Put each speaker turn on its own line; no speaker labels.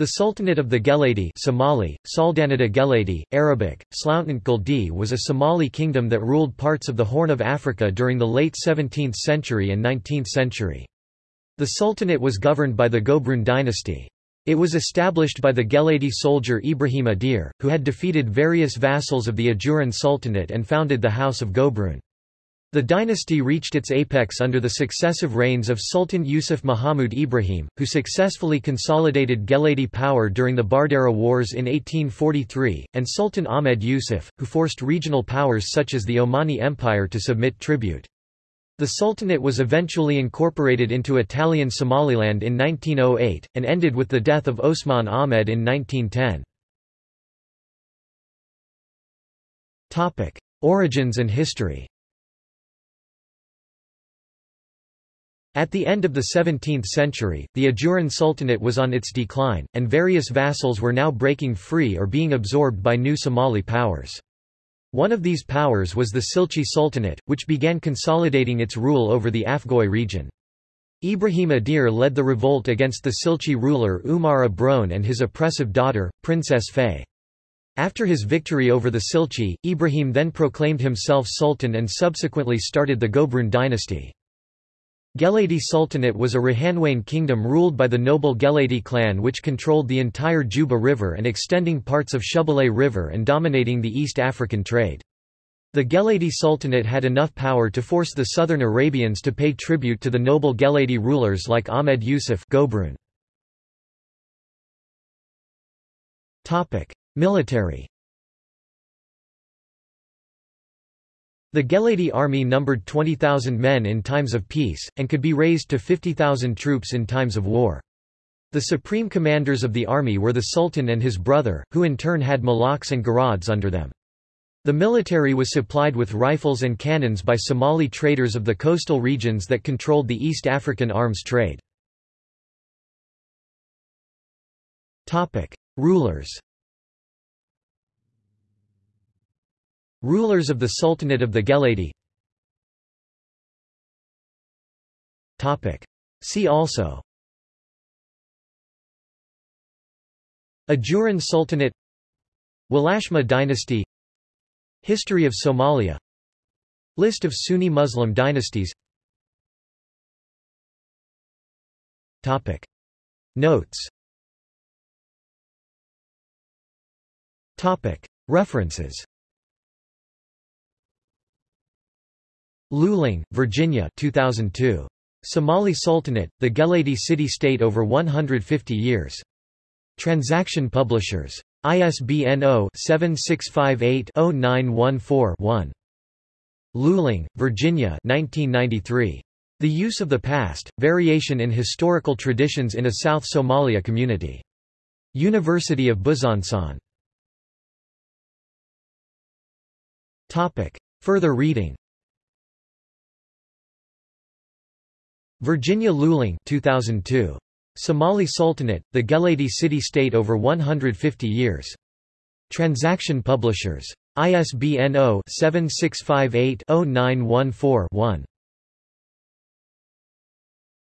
The Sultanate of the Geledi Somali, Saldanata Geledi, Arabic, Sloughtant Guldi was a Somali kingdom that ruled parts of the Horn of Africa during the late 17th century and 19th century. The Sultanate was governed by the Gobroon dynasty. It was established by the Geledi soldier Ibrahim Adeer, who had defeated various vassals of the Ajuran Sultanate and founded the House of Gobroon. The dynasty reached its apex under the successive reigns of Sultan Yusuf Muhammad Ibrahim, who successfully consolidated Geledi power during the Bardera Wars in 1843, and Sultan Ahmed Yusuf, who forced regional powers such as the Omani Empire to submit tribute. The Sultanate was eventually incorporated into Italian Somaliland in 1908, and ended with the death of Osman Ahmed in 1910. Origins and history At the end of the 17th century, the Ajuran Sultanate was on its decline, and various vassals were now breaking free or being absorbed by new Somali powers. One of these powers was the Silchi Sultanate, which began consolidating its rule over the Afgoy region. Ibrahim Adeer led the revolt against the Silchi ruler Umar Abrone and his oppressive daughter, Princess Fay. After his victory over the Silchi, Ibrahim then proclaimed himself sultan and subsequently started the Gobroon dynasty. Geledi Sultanate was a Rahanweyn kingdom ruled by the noble Geledi clan which controlled the entire Juba River and extending parts of Shabelle River and dominating the East African trade. The Geledi Sultanate had enough power to force the southern Arabians to pay tribute to the noble Geledi rulers like Ahmed Yusuf. Military The Geledi army numbered 20,000 men in times of peace, and could be raised to 50,000 troops in times of war. The supreme commanders of the army were the Sultan and his brother, who in turn had Malaks and Garads under them. The military was supplied with rifles and cannons by Somali traders of the coastal regions that controlled the East African arms trade. Rulers Rulers of the Sultanate of the Geledi. See also. Ajuran Sultanate. Walashma dynasty. History of Somalia. List of Sunni Muslim dynasties. Topic. Notes. Topic. References Luling, Virginia 2002. Somali Sultanate, the Geledi City-State over 150 years. Transaction Publishers. ISBN 0-7658-0914-1. Luling, Virginia 1993. The Use of the Past, Variation in Historical Traditions in a South Somalia Community. University of Besançon. Further reading Virginia Luling 2002. Somali Sultanate, the Geledi City-State over 150 years. Transaction Publishers. ISBN 0-7658-0914-1.